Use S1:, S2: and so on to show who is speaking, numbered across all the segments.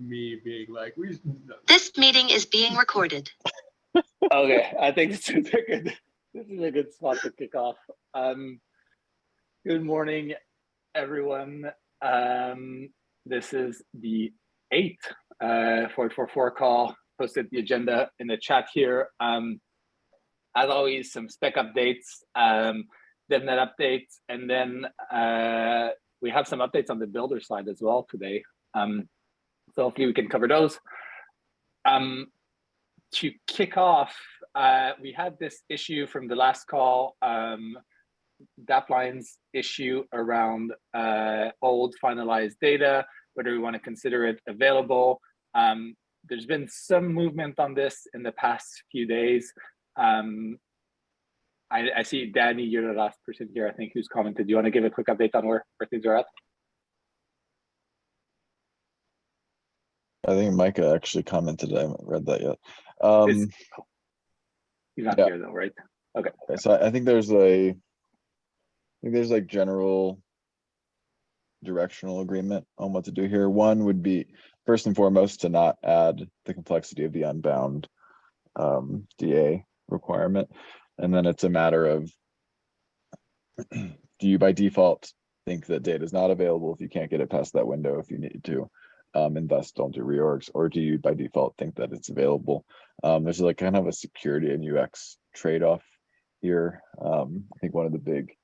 S1: me being like, we.
S2: This meeting is being recorded.
S3: Okay, I think this is a good, this is a good spot to kick off. Um, good morning, everyone. Um, this is the eighth uh, 444 call. Posted the agenda in the chat here. Um, as always, some spec updates, um, DevNet updates, and then uh, we have some updates on the builder side as well today. Um, so hopefully we can cover those. Um, to kick off, uh, we had this issue from the last call, um, Dapplion's issue around uh, old finalized data, whether we want to consider it available. Um, there's been some movement on this in the past few days. Um, I, I see Danny, you're the last person here, I think, who's commented. Do you want to give a quick update on where, where things are at?
S4: I think Micah actually commented. I haven't read that yet. Um,
S3: He's not
S4: Yeah.
S3: here though, right?
S4: okay, so I I think there's a, I think there's like general directional agreement on what to do here. One would be first and foremost to not add the complexity of the unbound um, DA requirement. And then it's a matter of do you by default think that data is not available if you can't get it past that window if you need to? Um, and thus don't do reorgs, or do you by default think that it's available? Um, there's like kind of a security and UX trade-off here. Um, I think one of the big,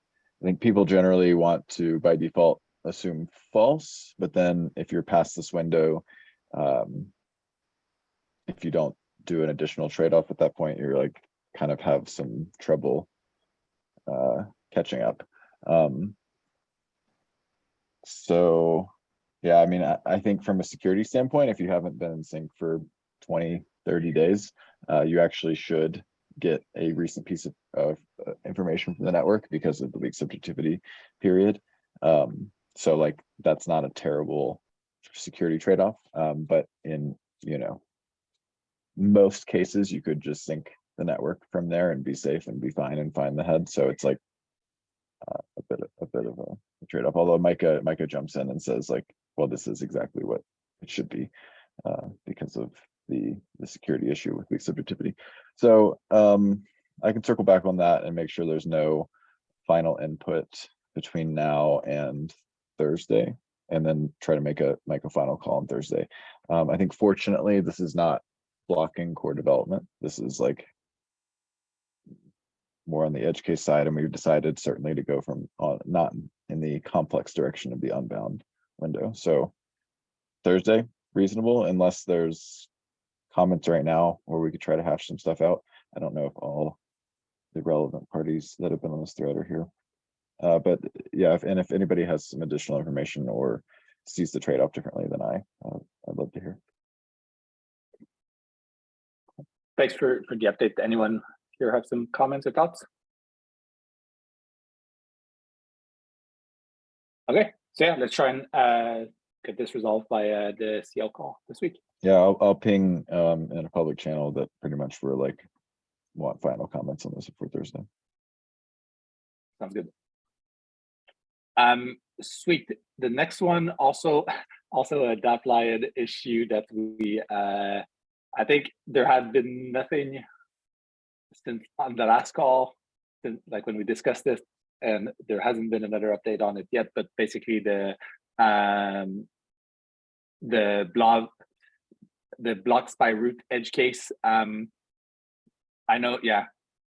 S4: I think people generally want to by default assume false, but then if you're past this window, um, if you don't do an additional trade-off at that point, you're like kind of have some trouble uh, catching up. Um, so yeah, I mean, I, I think from a security standpoint, if you haven't been in sync for 20, 30 days, uh, you actually should get a recent piece of, of uh, information from the network because of the weak subjectivity period. Um, so like, that's not a terrible security trade-off, um, but in, you know, most cases, you could just sync the network from there and be safe and be fine and find the head. So it's like uh, a bit, of- a bit of a trade-off, although Micah, Micah jumps in and says like, well, this is exactly what it should be uh, because of the, the security issue with weak subjectivity. So um, I can circle back on that and make sure there's no final input between now and Thursday, and then try to make a, make a final call on Thursday. Um, I think fortunately, this is not blocking core development. This is like more on the edge case side, and we've decided certainly to go from uh, not in the complex direction of the unbound window. So Thursday, reasonable, unless there's comments right now where we could try to hash some stuff out. I don't know if all the relevant parties that have been on this thread are here. Uh, but yeah, if, and if anybody has some additional information or sees the trade-off differently than I, uh, I'd love to hear.
S3: Thanks for, for the update. Anyone here have some comments or thoughts? Okay, so yeah, let's try and uh, get this resolved by uh, the CL call this week.
S4: Yeah, I'll, I'll ping um, in a public channel that pretty much we're like want final comments on this before Thursday.
S3: Sounds good. Um, sweet. The next one also, also a Dapplion issue that we, uh, I think there had been nothing since on the last call, since like when we discussed this, and there hasn't been another update on it yet, but basically the, um, the blog, the blocks by root edge case, um, I know, yeah,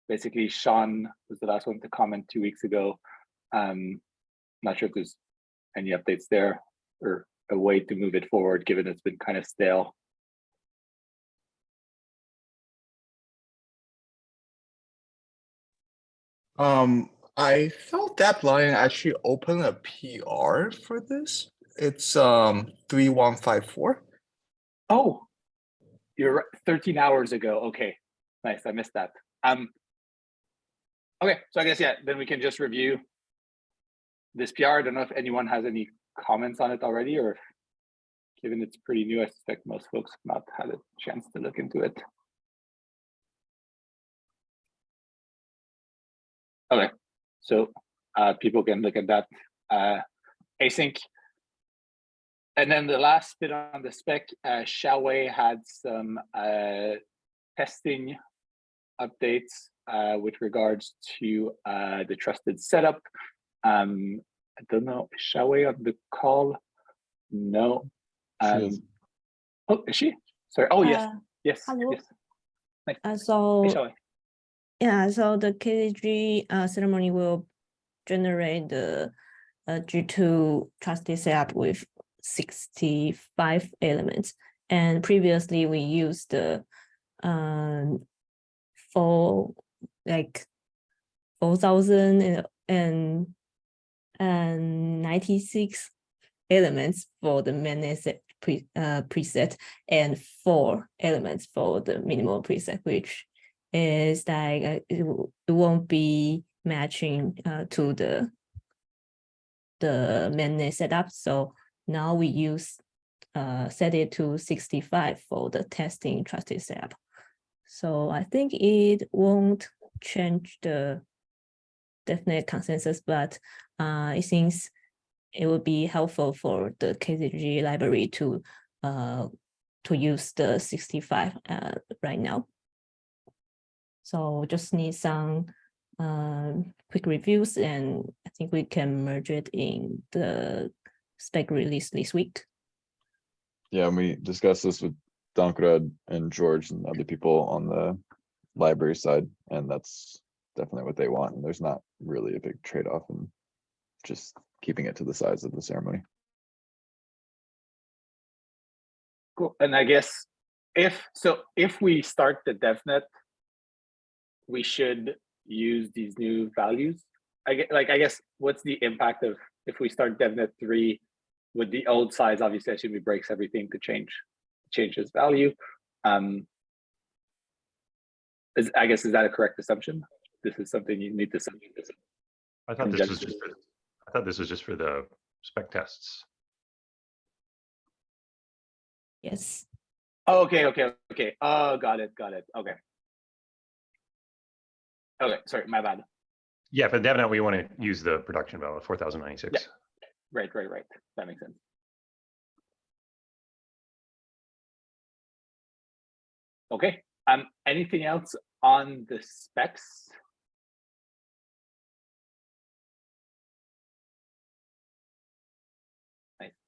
S3: basically Sean was the last one to comment two weeks ago. Um, not sure if there's any updates there or a way to move it forward, given it's been kind of stale.
S5: Um, I thought that line actually opened a PR for this. It's um three one five four.
S3: Oh, you're right, 13 hours ago. Okay, nice. I missed that. Um, okay, so I guess, yeah, then we can just review this PR. I don't know if anyone has any comments on it already or given it's pretty new, I suspect most folks have not had a chance to look into it. Okay, so uh, people can look at that uh, async and then the last bit on the spec, uh, Xiaowei had some uh, testing updates uh, with regards to uh, the trusted setup. Um, I don't know, is Xiaowei on the call? No. Um,
S4: is.
S3: oh, is she? Sorry. Oh, yes,
S1: Uh,
S3: yes,
S1: hello.
S3: yes.
S1: Uh, so,
S3: Hey, Xiaowei.
S1: Yeah, so the KZG uh, ceremony will generate the uh, G2 trusted setup with 65 elements. And previously we used the um, four, like 4,000 and- and and 96 elements for the set pre, uh, preset and four elements for the minimal preset, which is that uh, it, it won't be matching uh, to the the mainnet setup. So now we use uh, set it to 65 for the testing trusted setup. So I think it won't change the definite consensus, but uh, it seems it would be helpful for the KZG library to uh, to use the 65 uh, right now. So just need some um, quick reviews and I think we can merge it in the spec release this week.
S4: Yeah, and we discussed this with Dankrad and George and other people on the library side, and that's definitely what they want. And there's not really a big trade-off in just keeping it to the size of the ceremony.
S3: Cool. And I guess if, so if we start the DevNet, we should use these new values. I get, like, I guess, what's the impact of, if we start DevNet three with the old size, obviously, I assume it breaks everything to change, change its value. Um, is, I guess, is that a correct assumption? This is something you need to.
S6: I thought this was just, for- I thought this was just for the spec tests.
S1: Yes.
S3: Oh, okay, okay, okay. Oh, got it, got it. Okay. Okay, sorry, my bad.
S6: Yeah, for DevNet, we want to use the production value, four thousand ninety-six. Yeah.
S3: Right, right, right. That makes sense. Okay, um, anything else on the specs?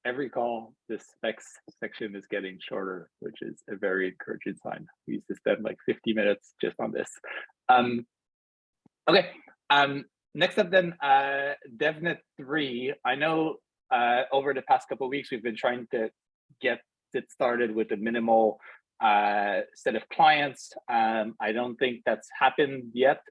S3: Every call, the specs section is getting shorter, which is a very encouraging sign. We used to spend like fifty minutes just on this. Um, okay, um, next up then, uh, DevNet three. I know uh, over the past couple weeks, we've been trying to get it started with a minimal uh, set of clients. Um, I don't think that's happened yet.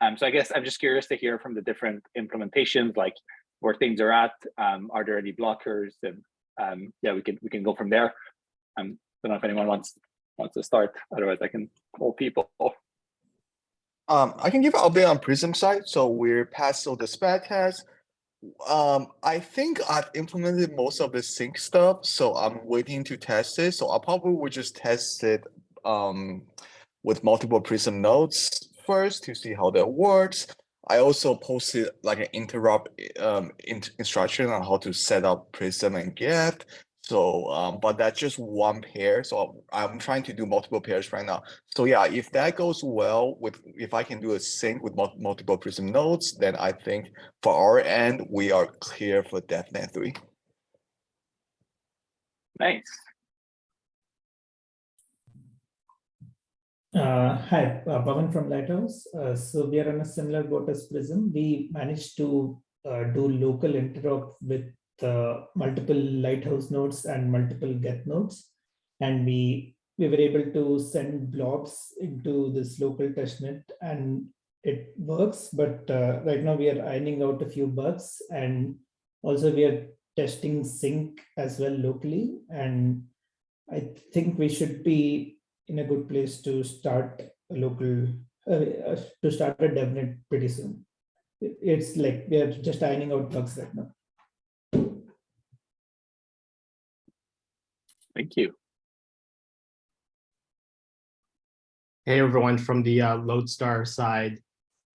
S3: Um, so I guess I'm just curious to hear from the different implementations, like where things are at. Um, are there any blockers? And um, yeah, we can we can go from there. Um, don't know if anyone wants wants to start. Otherwise, I can call people.
S5: Um, I can give an update on Prism side. So we're past all the spec test. Um, I think I've implemented most of the sync stuff, so I'm waiting to test it. So I probably will just test it um with multiple Prism nodes first to see how that works. I also posted like an interrupt um in- instruction on how to set up Prism and Geth. So um, but that's just one pair. So I'm trying to do multiple pairs right now. So yeah, if that goes well with, if I can do a sync with mul- multiple Prism nodes, then I think for our end, we are clear for DevNet three.
S3: Nice.
S7: Uh, hi, uh, Pavan from Lighthouse. Uh, so we are on a similar boat as Prism. We managed to uh, do local interop with uh, multiple Lighthouse nodes and multiple Geth nodes. And we, we were able to send blobs into this local testnet and it works. But uh, right now we are ironing out a few bugs and also we are testing sync as well locally. And I think we should be in a good place to start a local, uh, uh, to start a DevNet pretty soon. It's like we are just ironing out bugs right now.
S3: Thank you.
S8: Hey, everyone, from the uh, Lodestar side,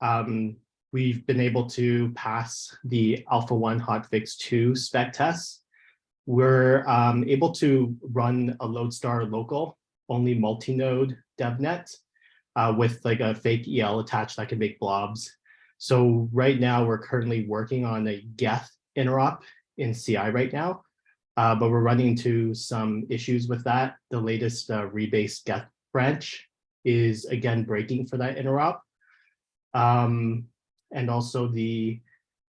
S8: um, we've been able to pass the Alpha 1 Hotfix 2 spec tests. we're um, able to run a Lodestar local, only multi-node DevNet uh, with like a fake EL attached that can make blobs. So right now we're currently working on a Geth interop in CI right now, uh, but we're running into some issues with that. The latest uh, rebase Geth branch is again breaking for that interop. Um, and also the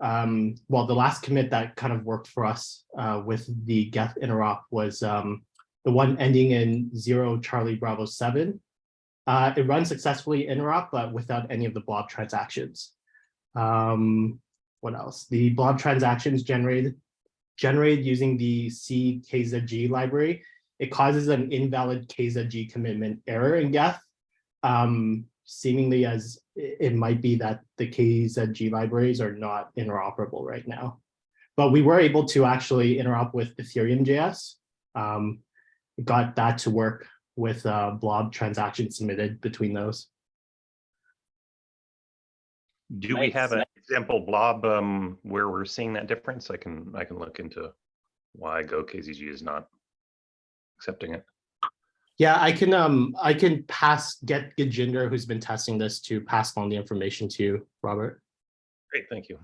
S8: um, well, the last commit that kind of worked for us uh, with the Geth interop was um, the one ending in zero Charlie Bravo seven. Uh, it runs successfully interop, but without any of the blob transactions. Um, what else? The blob transactions generated generated using the CKZG library. It causes an invalid KZG commitment error in Geth. Um, seemingly as it it might be that the KZG libraries are not interoperable right now. But we were able to actually interop with Ethereum JS. Um, got that to work with uh, blob transactions submitted between those.
S6: Do we have
S3: Nice.
S6: an example blob um, where we're seeing that difference? I can, I can look into why Go KZG is not accepting it.
S8: Yeah, I can um I can pass get Gajinder, who's been testing this, to pass on the information to you, Robert.
S6: Great, thank you.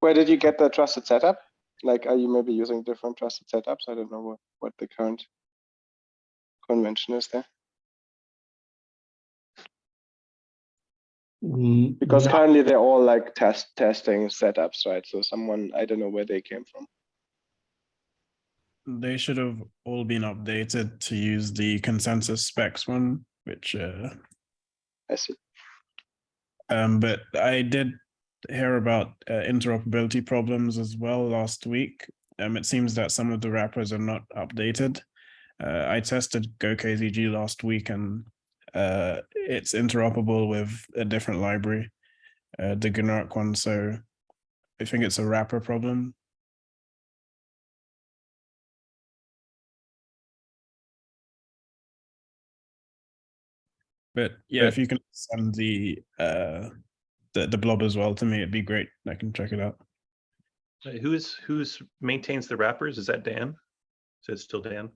S9: Where did you get the trusted setup? Like, are you maybe using different trusted setups? I don't know what, what the current convention is there. Because
S8: no-
S9: currently they're all like test testing setups, right? So someone, I don't know where they came from.
S10: They should have all been updated to use the consensus specs one, which uh
S9: I see.
S10: um but I did hear about uh, interoperability problems as well last week. Um it seems that some of the wrappers are not updated. Uh, I tested GoKZG last week and uh it's interoperable with a different library, uh the Gnark one, so I think it's a wrapper problem. But yeah, if you can send the uh the, the blob as well to me, it'd be great. I can check it out.
S6: Who's, who's maintains the wrappers? Is that Dan? Is it still Dan?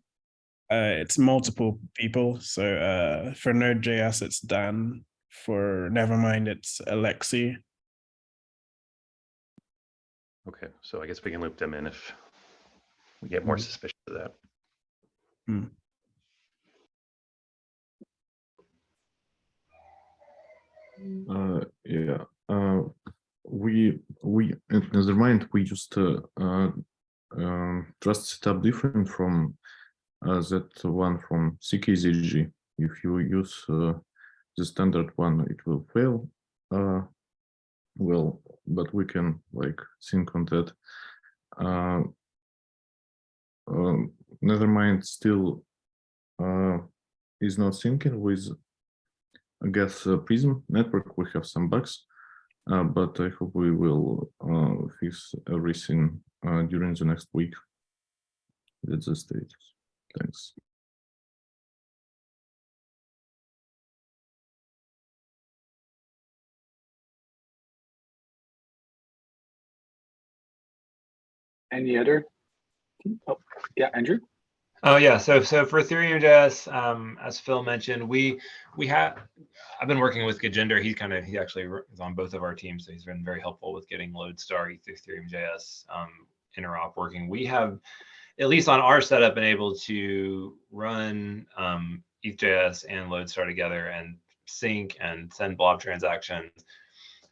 S10: Uh it's multiple people. So uh for Node.js it's Dan. For Nethermind it's Alexi.
S6: Okay, so I guess we can loop them in if we get more
S10: Mhm.
S6: suspicious of that.
S11: Uh, yeah, uh, we, we, in Nethermind, we just uh, uh, um, trust setup different from that one from CKZG. If you use uh, the standard one, it will fail. Uh, well, but we can like think on that. Uh, um, Nethermind still uh, is not syncing with I guess uh, Prism network we have some bugs, uh, but I hope we will uh, fix everything uh, during the next week. That's the status. Thanks.
S3: Any other? Oh, yeah, Andrew?
S12: Oh yeah, so so for Ethereum.js, um, as Phil mentioned, we we have I've been working with Gajinder. He's kind of he actually is on both of our teams, so he's been very helpful with getting Lodestar Ethereum.js um, interop working. We have at least on our setup been able to run um, ETH.js and Lodestar together and sync and send blob transactions.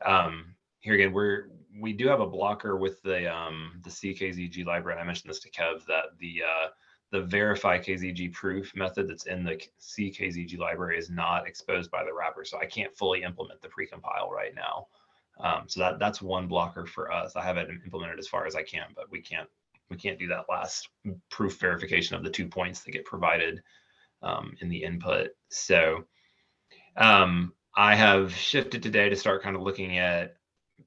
S12: Um, here again, we're we do have a blocker with the um, the CKZG library. I mentioned this to Kev that the uh, the verify KZG proof method that's in the CKZG library is not exposed by the wrapper. So I can't fully implement the precompile right now. Um, so that that's one blocker for us. I have it implemented as far as I can, but we can't we can't do that last proof verification of the two points that get provided um, in the input. So um, I have shifted today to start kind of looking at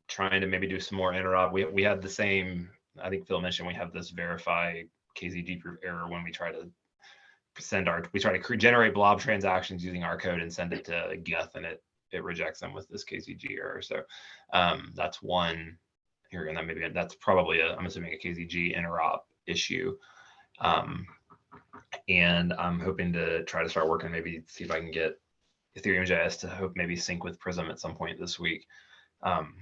S12: trying to maybe do some more interop. We we had the same. I think Phil mentioned we have this verify KZG proof error when we try to send our we try to generate blob transactions using our code and send it to Geth and it it rejects them with this KZG error. So um, that's one here and that maybe that's probably a, I'm assuming a KZG interop issue. Um, and I'm hoping to try to start working, maybe see if I can get Ethereum JS to hope maybe sync with Prism at some point this week. Um,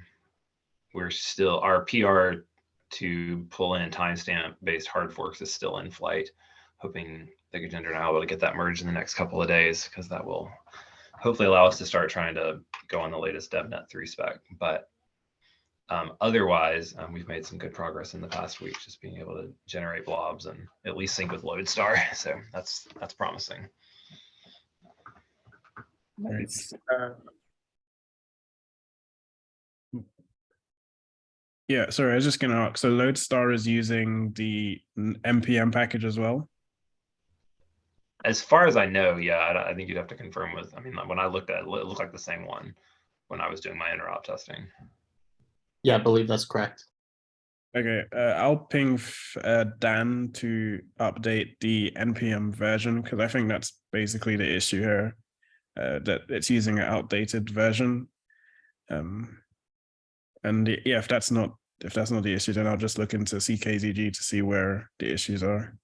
S12: we're still, our PR to pull in timestamp based hard forks is still in flight. Hoping the Gajinder and I will get that merged in the next couple of days because that will hopefully allow us to start trying to go on the latest DevNet 3 spec. But um, otherwise, um, we've made some good progress in the past week, just being able to generate blobs and at least sync with Lodestar. So that's that's promising.
S3: Nice.
S10: Yeah, sorry, I was just gonna ask, so Lodestar is using the npm package as well?
S12: As far as I know, yeah, I, I think you'd have to confirm with. I mean, when I looked at it, it looked like the same one when I was doing my interop testing.
S8: Yeah, I believe that's correct.
S10: Okay, uh, I'll ping uh, Dan to update the npm version because I think that's basically the issue here. Uh, that it's using an outdated version. Um, and yeah, if that's not if that's not the issue, then I'll just look into CKZG to see where the issues are.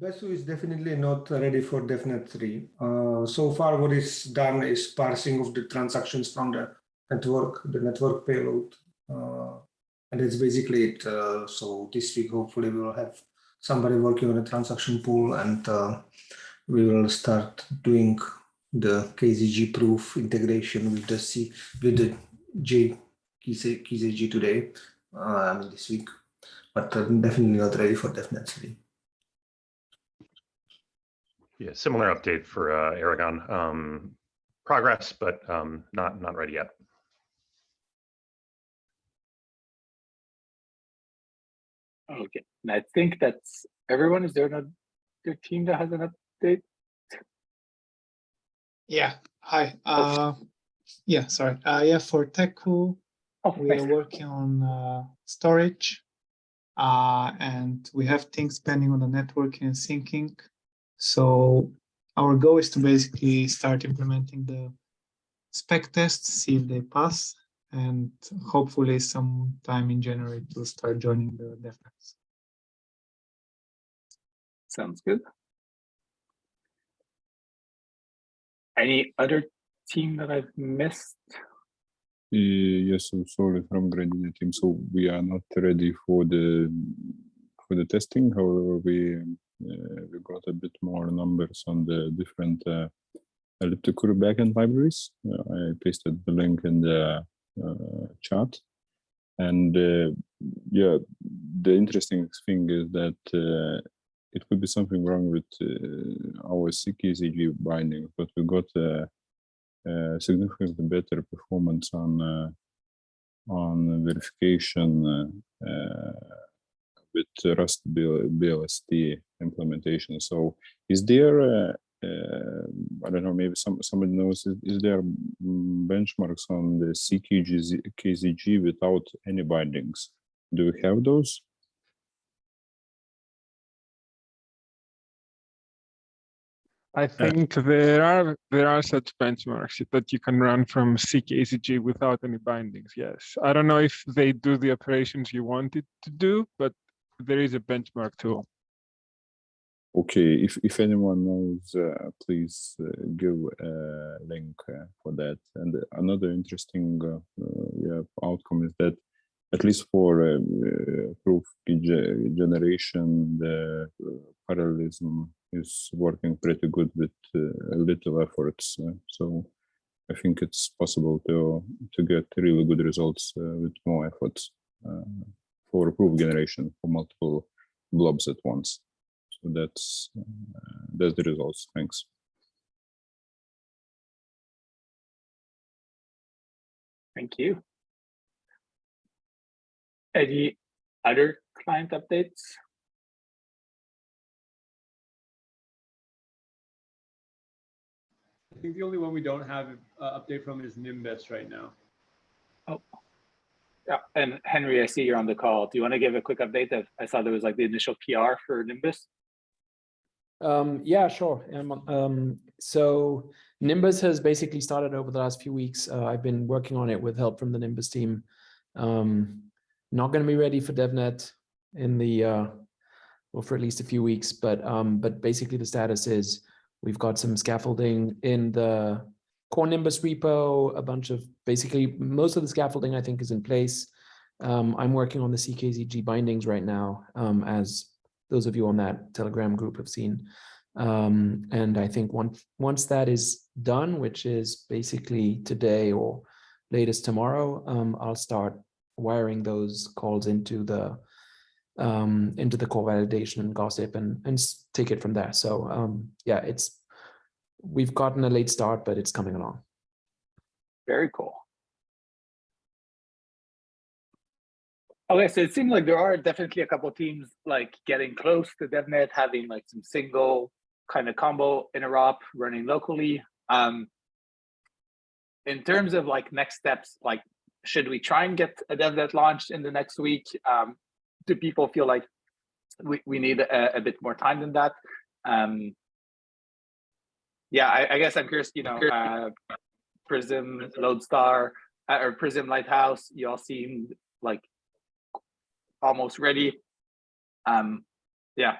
S13: Besu is definitely not ready for DevNet 3. Uh, so far, what is done is parsing of the transactions from the network, the network payload. Uh, and that's basically it. Uh, so this week, hopefully, we will have somebody working on a transaction pool and uh, we will start doing the KZG proof integration with the C with the J KZG today. Uh, I mean this week, but uh, definitely not ready for DevNet 3.
S6: Yeah, similar update for uh, Erigon. Um, progress, but um, not not ready yet.
S3: Okay, and I think that's everyone. Is there another team that has an update?
S14: Yeah, hi. Uh, yeah, sorry. Uh, yeah, for Teku,
S3: Oh,
S14: we are working on uh, storage, uh, and we have things pending on the networking and syncing. So our goal is to basically start implementing the spec tests, see if they pass, and hopefully sometime in January to start joining the DevNets.
S3: Sounds good. Any other team that I've missed?
S11: Uh, Yes, I'm sorry from Grandine team. So we are not ready for the for the testing. However, we we got a bit more numbers on the different uh, elliptic curve backend libraries. Uh, I pasted the link in the uh, chat. And uh, yeah, the interesting thing is that uh, it could be something wrong with uh, our CKZG binding, but we got uh, uh, significantly better performance on uh, on verification uh, uh, with Rust BL BLST implementation. So, is there uh, uh, I don't know, maybe some somebody knows is, is there mm, benchmarks on the CKGZ KZG without any bindings? Do we have those?
S15: I think there are there are such benchmarks that you can run from CKZG without any bindings. Yes, I don't know if they do the operations you wanted to do, but there is a benchmark tool.
S11: Okay, if if anyone knows, uh, please uh, give a link uh, for that. And another interesting uh, uh, yeah, outcome is that at least for uh, uh, proof generation, the uh, parallelism is working pretty good with uh, little efforts. uh, so I think it's possible to to get really good results uh, with more efforts uh, for proof generation for multiple blobs at once. So that's uh, that's the results. Thanks.
S3: Thank you. Any other client updates?
S16: I think the only one we don't have uh, update from is Nimbus right now.
S3: Oh, yeah. And Henry, I see you're on the call. Do you want to give a quick update? That I saw there was like the initial PR for Nimbus.
S17: Um, yeah, sure. Um, so Nimbus has basically started over the last few weeks. Uh, I've been working on it with help from the Nimbus team. Um, not going to be ready for DevNet in the uh, well for at least a few weeks, but um, but basically the status is we've got some scaffolding in the core Nimbus repo, a bunch of basically most of the scaffolding I think is in place. Um, I'm working on the CKZG bindings right now, um, as those of you on that Telegram group have seen. Um, and I think once once that is done, which is basically today or latest tomorrow, um, I'll start wiring those calls into the um, into the core validation and gossip and and take it from there. So um, yeah, it's we've gotten a late start, but it's coming along.
S3: Very cool. Okay, so it seems like there are definitely a couple teams like getting close to DevNet, having like some single kind of combo interop running locally. Um, in terms of like next steps, like should we try and get a DevNet launched in the next week? Um, do people feel like we, we need a, a bit more time than that? Um, yeah, I, I guess I'm curious, you know, uh, Prism, Lodestar, uh, or Prism Lighthouse, you all seem like almost ready. Um, yeah,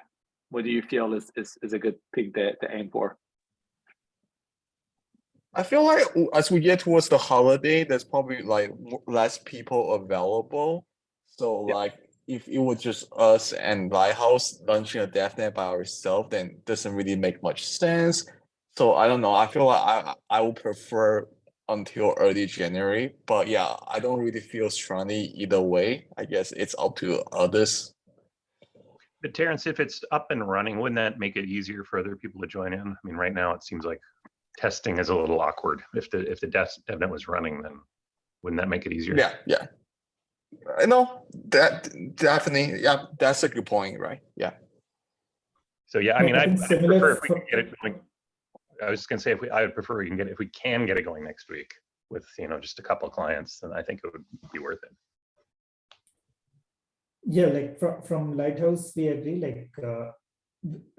S3: what do you feel is is, is a good thing to, to aim for?
S5: I feel like as we get towards the holiday, there's probably like less people available. So like if it was just us and Lighthouse launching a DevNet by ourselves, then it doesn't really make much sense. So I don't know. I feel like I I would prefer until early January, but yeah, I don't really feel strongly either way. I guess it's up to others.
S6: But Terrence, if it's up and running, wouldn't that make it easier for other people to join in? I mean, right now it seems like testing is a little awkward. If the if the DevNet was running, then wouldn't that make it easier?
S5: Yeah, yeah. Uh, I know that definitely, yeah, that's a good point, right? Yeah.
S6: So yeah, I mean,
S7: I
S6: I
S7: think
S6: I
S7: similar
S6: prefer if we can get it going. I was just gonna say if we, I would prefer we can get, if we can get it going next week with, you know, just a couple of clients, then I think it would be worth it.
S7: Yeah, like from from Lighthouse, we agree. Like uh,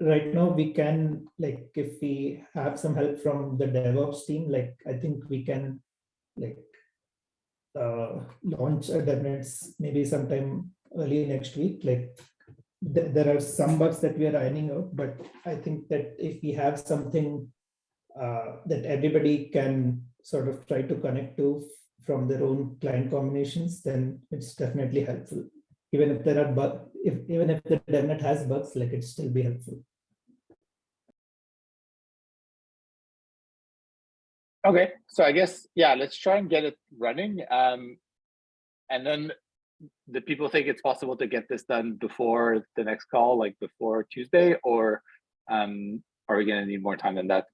S7: right now, we can like if we have some help from the DevOps team, like I think we can like uh, launch a DevNets maybe sometime early next week. Like th- there are some bugs that we are ironing out, but I think that if we have something uh, that everybody can sort of try to connect to from their own client combinations, then it's definitely helpful even if there are bug, if even if the DevNet has bugs, like it still be helpful.
S3: Okay, so I guess, yeah, let's try and get it running. Um, and then the people think it's possible to get this done before the next call, like before Tuesday, or um, are we gonna need more time than that?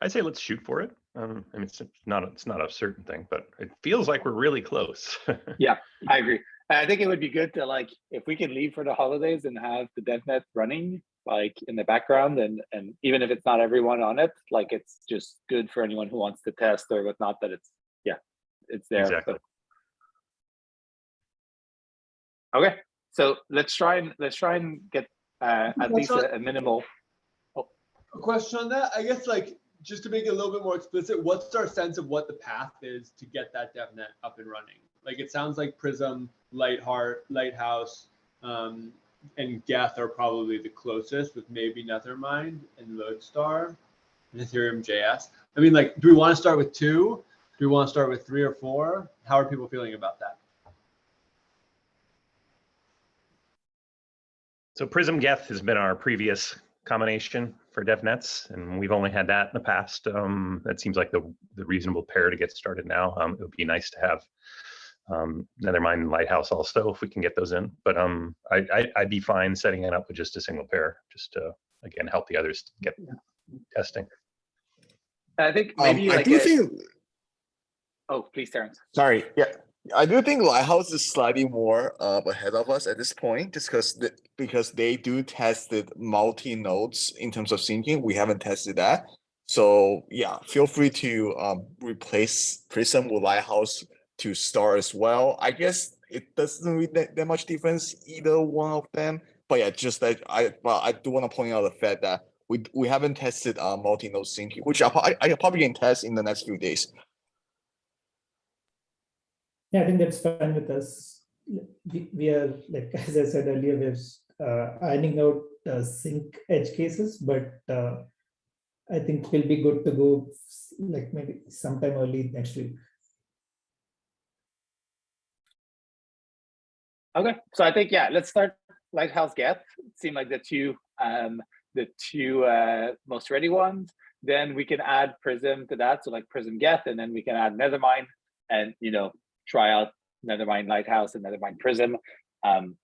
S6: I'd say let's shoot for it. Um, I mean, it's not, it's not a certain thing, but it feels like we're really close.
S3: Yeah, I agree. I think it would be good to like, if we can leave for the holidays and have the DevNet running like in the background and, and even if it's not everyone on it, like it's just good for anyone who wants to test or whatnot, that it's, yeah, it's there.
S6: Exactly.
S3: So- Okay, so let's try and, let's try and get uh, at least a a minimal.
S16: A question on that, I guess like, just to make it a little bit more explicit, what's our sense of what the path is to get that DevNet up and running? Like, it sounds like Prism, Lightheart, Lighthouse, um, and Geth are probably the closest with maybe Nethermind and Lodestar and Ethereum JS. I mean, like, do we want to start with two? Do we want to start with three or four? How are people feeling about that?
S6: So Prism Geth has been our previous combination for DevNets, and we've only had that in the past. Um, that seems like the, the reasonable pair to get started now. Um, it would be nice to have um, Nethermind and Lighthouse also, if we can get those in. But um, I, I, I'd be fine setting it up with just a single pair, just to, again, help the others get testing.
S3: I think
S5: Um,
S3: maybe
S5: I do
S3: a-
S5: think,
S3: oh, please, Terrence.
S5: sorry, yeah, I do think Lighthouse is slightly more uh, ahead of us at this point, just because the, because they do tested multi nodes in terms of syncing. We haven't tested that, so yeah, feel free to um, replace Prism with Lighthouse to start as well. I guess it doesn't really that, that much difference either one of them, but yeah, just that I well I do want to point out the fact that we we haven't tested uh multi-node syncing, which I I I probably can test in the next few days.
S7: Yeah, I think that's fine with us. We, we are, like, as I said earlier, we're uh, ironing out uh, sync edge cases, but uh, I think we'll be good to go like maybe sometime early next week.
S3: Okay, so I think, yeah, let's start Lighthouse Geth. Seem like the two, um, the two uh, most ready ones. Then we can add Prism to that. So like Prism Geth, and then we can add Nethermind and, you know, try out Nethermind Lighthouse and Nethermind Prism. Um,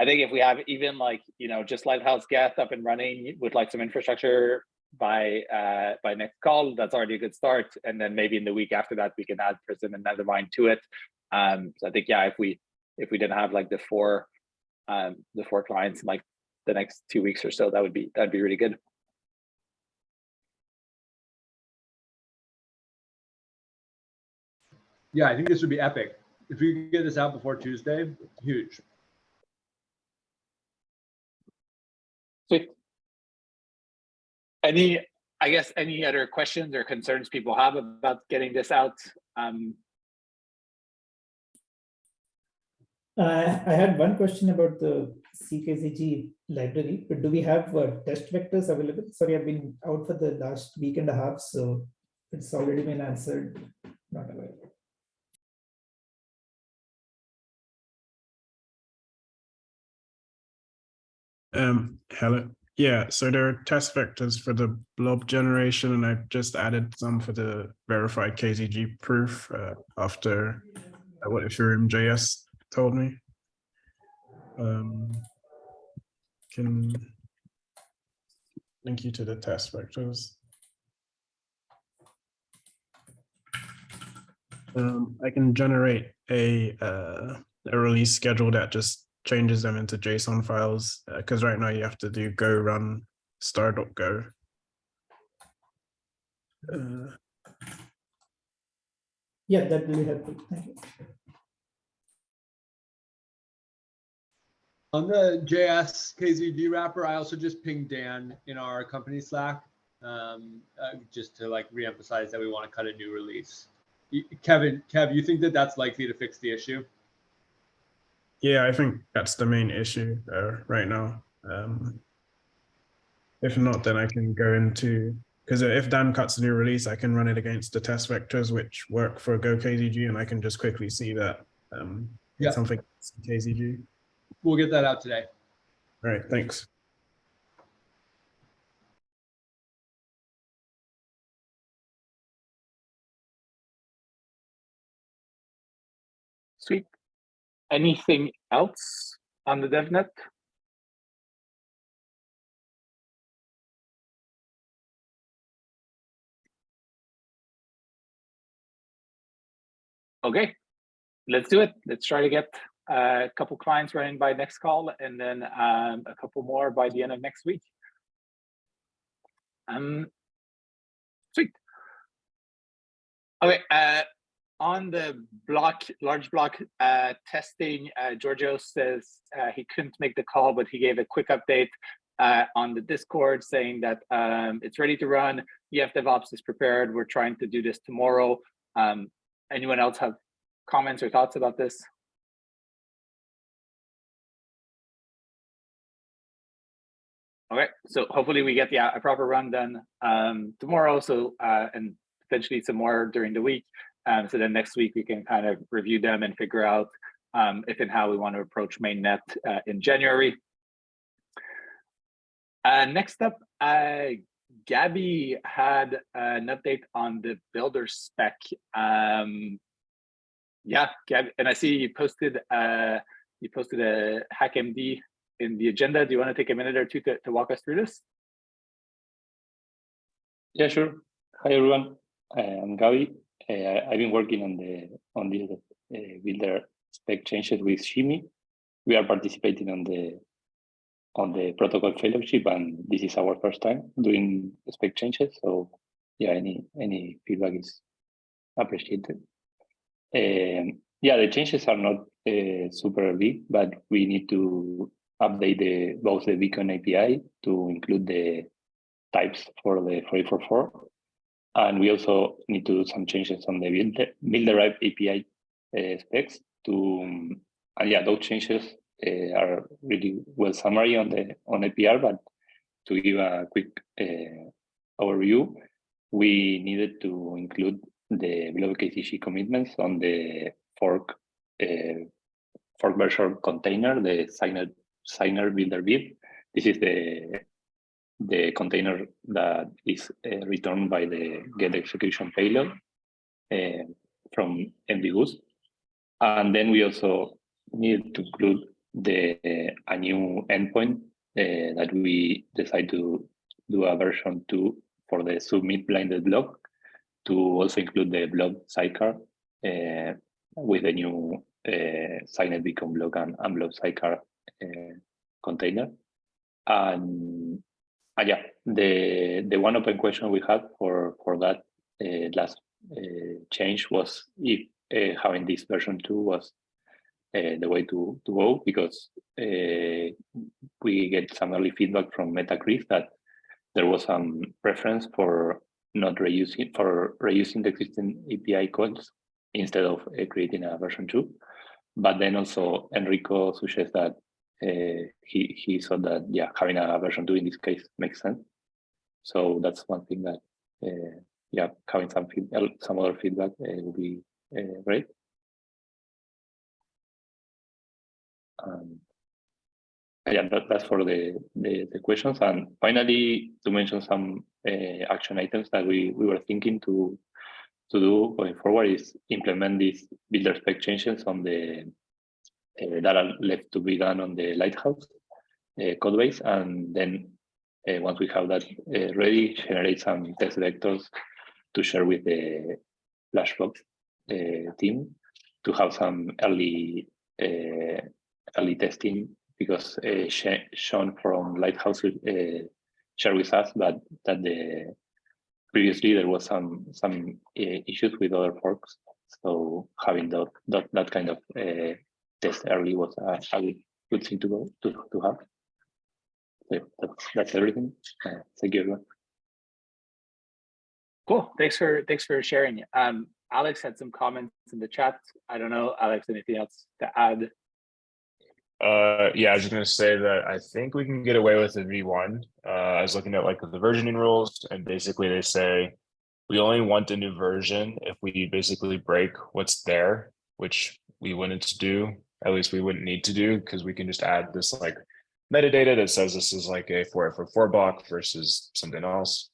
S3: I think if we have even like, you know, just Lighthouse Geth up and running with like some infrastructure by uh, by next call, that's already a good start. And then maybe in the week after that, we can add Prism and Nethermind to it. Um, so I think, yeah, if we if we didn't have like the four um, the four clients in like the next two weeks or so, that would be that'd be really good.
S16: Yeah, I think this would be epic. If we could get this out before Tuesday, huge.
S3: Sweet. Any, I guess, any other questions or concerns people have about getting this out? Um,
S7: Uh, I had one question about the CKZG library, but do we have uh, test vectors available? Sorry, I've been out for the last week and a half, so it's already been answered. Not available.
S10: Um, hello. Yeah, so there are test vectors for the blob generation, and I've just added some for the verified KZG proof uh, after uh, what Ethereum JS told me. Um, can link you to the test vectors. Um, I can generate a uh, a release schedule that just changes them into JSON files because right now you have to do go run star.go. Uh,
S7: Yeah, that will be helpful. Thank you.
S16: On the JS KZG wrapper, I also just pinged Dan in our company Slack, um, uh, just to like reemphasize that we want to cut a new release. Kevin, Kev, you think that that's likely to fix the issue?
S10: Yeah, I think that's the main issue uh, right now. Um, if not, then I can go into because if Dan cuts a new release, I can run it against the test vectors which work for Go KZG, and I can just quickly see that um,
S16: Yeah.
S10: something KZG.
S16: We'll get that out today.
S10: All right, thanks.
S3: Sweet. Anything else on the DevNet? Okay, let's do it. Let's try to get uh, a couple clients running by next call and then um, a couple more by the end of next week. Um, sweet. Okay, uh, on the block, large block uh, testing, uh, Giorgio says uh, he couldn't make the call, but he gave a quick update uh, on the Discord saying that um, it's ready to run. EF DevOps is prepared. We're trying to do this tomorrow. Um, anyone else have comments or thoughts about this? Okay, so hopefully we get the a proper run done um, tomorrow. So uh, and potentially some more during the week. Um, so then next week we can kind of review them and figure out um, if and how we want to approach mainnet uh, in January. Uh, next up, uh, Gabby had an update on the builder spec. Um, yeah, Gabby, and I see you posted uh, you posted a HackMD in the agenda. Do you want to take a minute or two to, to walk us through this?
S18: Yeah, sure. Hi everyone. I'm Gabi. Uh, I've been working on the on the uh, builder spec changes with Shimi. We are participating on the on the protocol fellowship, and this is our first time doing spec changes. So yeah, any any feedback is appreciated. Um, yeah, the changes are not uh, super big, but we need to update the both the beacon API to include the types for the 4844. And we also need to do some changes on the build, build derived API uh, specs to, um, and yeah, those changes uh, are really well summary on the on APR, but to give a quick uh, overview, we needed to include the below KZG commitments on the fork uh, fork version container, the signer signer builder build. This is the the container that is uh, returned by the get execution payload uh, from MEV-Boost. And then we also need to include the a new endpoint uh, that we decide to do a version two for the submit blinded block to also include the block sidecar uh, with the new uh, signed beacon block and, and block sidecar uh, container. And uh, yeah, the the one open question we had for for that uh, last uh, change was if uh, having this version two was uh, the way to to go because uh, we get some early feedback from Metachris that there was some preference for not reusing for reusing the existing API calls instead of creating a version two. But then also Enrico suggests that uh, he he saw that yeah having a version two in this case makes sense. So that's one thing that uh, yeah having some feed, some other feedback uh, be uh, great. Um, yeah, that, that's for the, the, the questions. And finally, to mention some uh, action items that we we were thinking to to do going forward is implement these builder spec changes on the uh, that are left to be done on the Lighthouse uh, code base. And then uh, once we have that ready, generate some test vectors to share with the Flashbots team to have some early early testing because uh, Sean from Lighthouse uh, shared with us that that the previously there was some some uh, issues with other forks. So having that that, that kind of uh, test early was a, a good thing to go to to have. So that's that's everything. Uh, thank you everyone.
S3: Cool. Thanks for thanks for sharing. Um, Alex had some comments in the chat. I don't know, Alex, anything else to add?
S19: Uh, yeah, I was just gonna say that I think we can get away with the V1. Uh, I was looking at like the versioning rules and basically they say we only want a new version if we basically break what's there, which we wouldn't do, at least we wouldn't need to do because we can just add this like metadata that says this is like a 4844 block versus something else.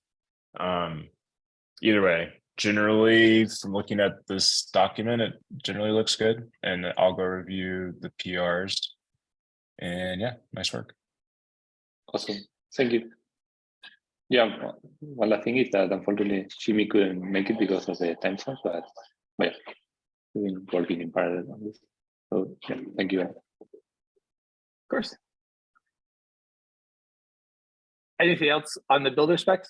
S19: Um, either way, generally from looking at this document, it generally looks good and I'll go review the PRs and yeah, nice work.
S18: Awesome. Thank you. Yeah, one last thing is that unfortunately Jimmy couldn't make it because of the time zone, but, but yeah, we've been working in parallel on this. So yeah, thank you.
S3: Of course. Anything else on the builder specs?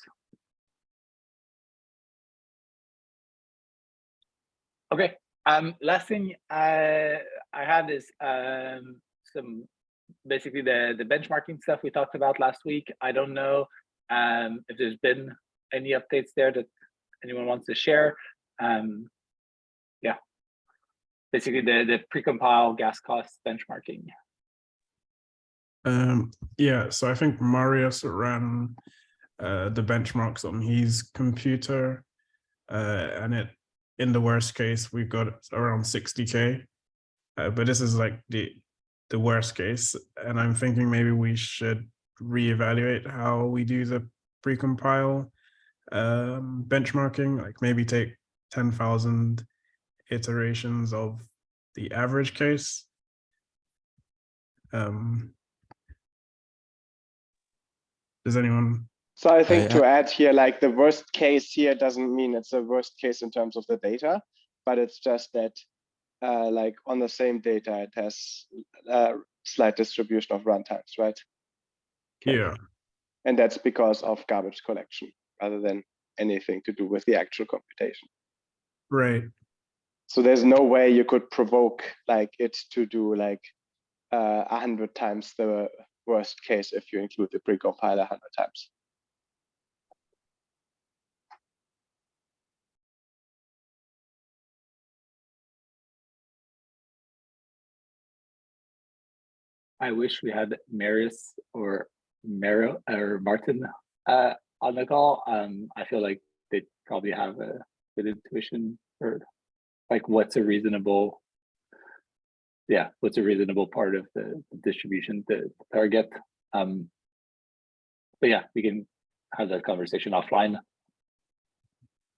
S3: Okay. Um, last thing I I had is um, some basically the the benchmarking stuff we talked about last week. I don't know um, if there's been any updates there that anyone wants to share. Um, basically the the precompile gas cost benchmarking.
S10: Um, yeah, so I think Marius ran uh, the benchmarks on his computer, uh, and it in the worst case we got around 60k. Uh, but this is like the the worst case. And I'm thinking maybe we should reevaluate how we do the precompile um, benchmarking, like maybe take 10,000 iterations of the average case. Um, does anyone?
S9: So I think to add here, like the worst case here doesn't mean it's a worst case in terms of the data, but it's just that uh, like on the same data, it has a slight distribution of runtimes, right?
S10: Yeah.
S9: And that's because of garbage collection rather than anything to do with the actual computation.
S10: Right
S9: so there's no way you could provoke like it to do like uh, a uh, hundred times the worst case if you include the precompiler a hundred times.
S3: I wish we had Marius or Mero or Martin uh, on the call. Um, I feel like they probably have a good intuition for like what's a reasonable, yeah, what's a reasonable part of the distribution to target. Um, but yeah, we can have that conversation offline.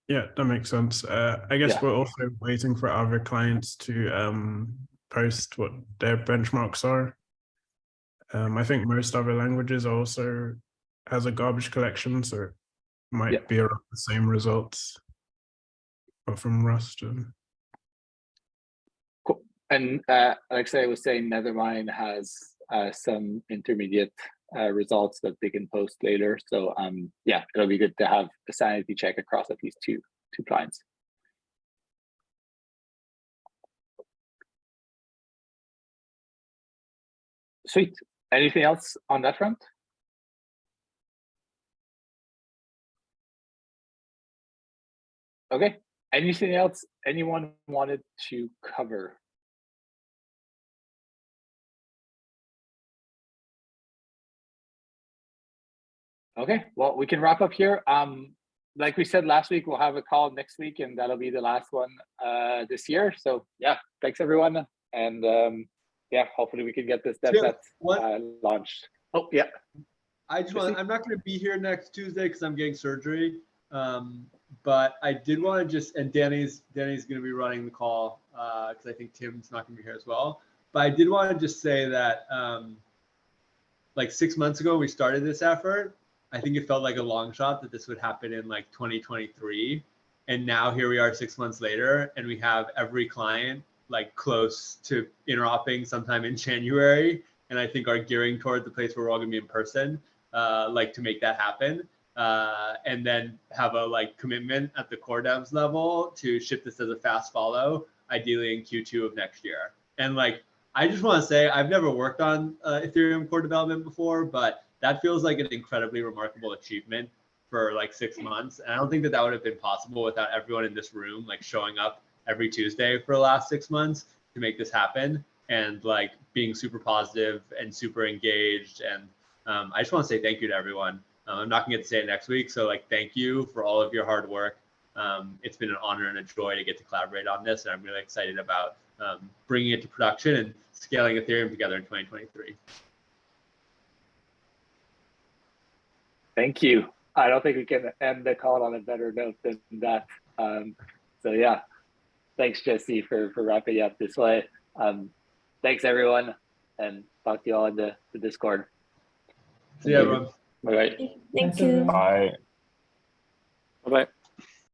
S10: Yeah, that makes sense. Uh, I guess
S3: Yeah.
S10: we're also waiting for other clients to um, post what their benchmarks are. Um, I think most other languages also has a garbage collection, so it might
S3: Yeah.
S10: be around the same results. But from Rust.
S3: Cool. And uh, like I was saying, Nethermind has uh, some intermediate uh, results that they can post later. So um, yeah, it'll be good to have a sanity check across at least two two clients. Sweet. Anything else on that front? Okay. Anything else anyone wanted to cover? Okay, well, we can wrap up here. Um, like we said last week, we'll have a call next week and that'll be the last one uh this year. So yeah, thanks everyone. And um, yeah, hopefully we can get this DevNet
S16: what-
S3: uh, launched. Oh, yeah.
S16: I just want, I'm not going to be here next Tuesday because I'm getting surgery. Um, but I did want to just, and Danny's, Danny's going to be running the call because I think Tim's not going to be here as well. But I did want to just say that um, like six months ago, we started this effort. I think it felt like a long shot that this would happen in like 2023. And now here we are six months later, and we have every client like close to interoping sometime in January. And I think are gearing toward the place where we're all gonna be in person, uh, like to make that happen. Uh, and then have a like commitment at the core devs level to ship this as a fast follow, ideally in Q2 of next year. And like, I just want to say, I've never worked on uh, Ethereum core development before, but that feels like an incredibly remarkable achievement for like six months. And I don't think that that would have been possible without everyone in this room like showing up every Tuesday for the last six months to make this happen and like being super positive and super engaged. And um, I just want to say thank you to everyone. Um, I'm not gonna get to say it next week, so like thank you for all of your hard work. Um, it's been an honor and a joy to get to collaborate on this, and I'm really excited about um, bringing it to production and scaling Ethereum together in 2023.
S3: Thank you. I don't think we can end the call on a better note than that. Um, so yeah, thanks Jesse for for wrapping up this way. Um, thanks everyone, and talk to you all in the, the Discord.
S16: See you everyone.
S3: Bye bye.
S1: Thank you.
S19: Bye.
S18: Bye-bye.